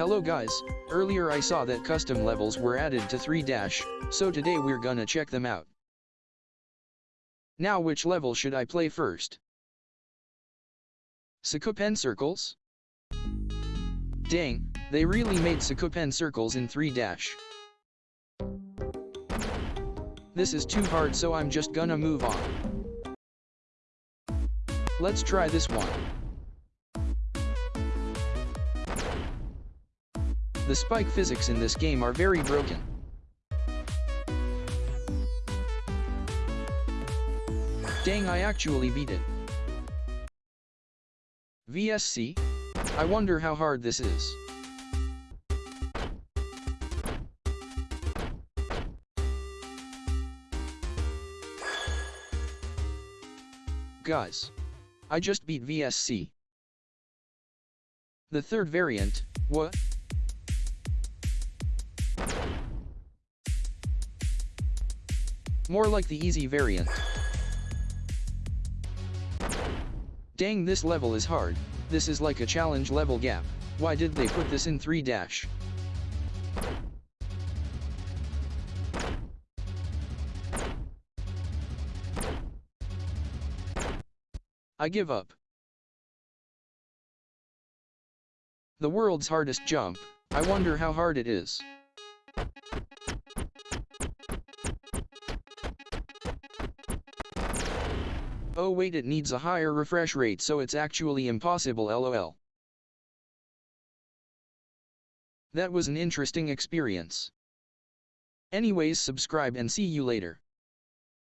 Hello guys, earlier I saw that custom levels were added to 3 dash, so today we're gonna check them out. Now which level should I play first? Sakupen Circles? Dang, they really made Sakupen Circles in 3 dash. This is too hard so I'm just gonna move on. Let's try this one. The spike physics in this game are very broken. Dang I actually beat it. VSC? I wonder how hard this is. Guys. I just beat VSC. The third variant, what? More like the easy variant. Dang this level is hard, this is like a challenge level gap, why did they put this in 3 dash? I give up. The world's hardest jump, I wonder how hard it is. Oh wait it needs a higher refresh rate so it's actually impossible lol. That was an interesting experience. Anyways subscribe and see you later.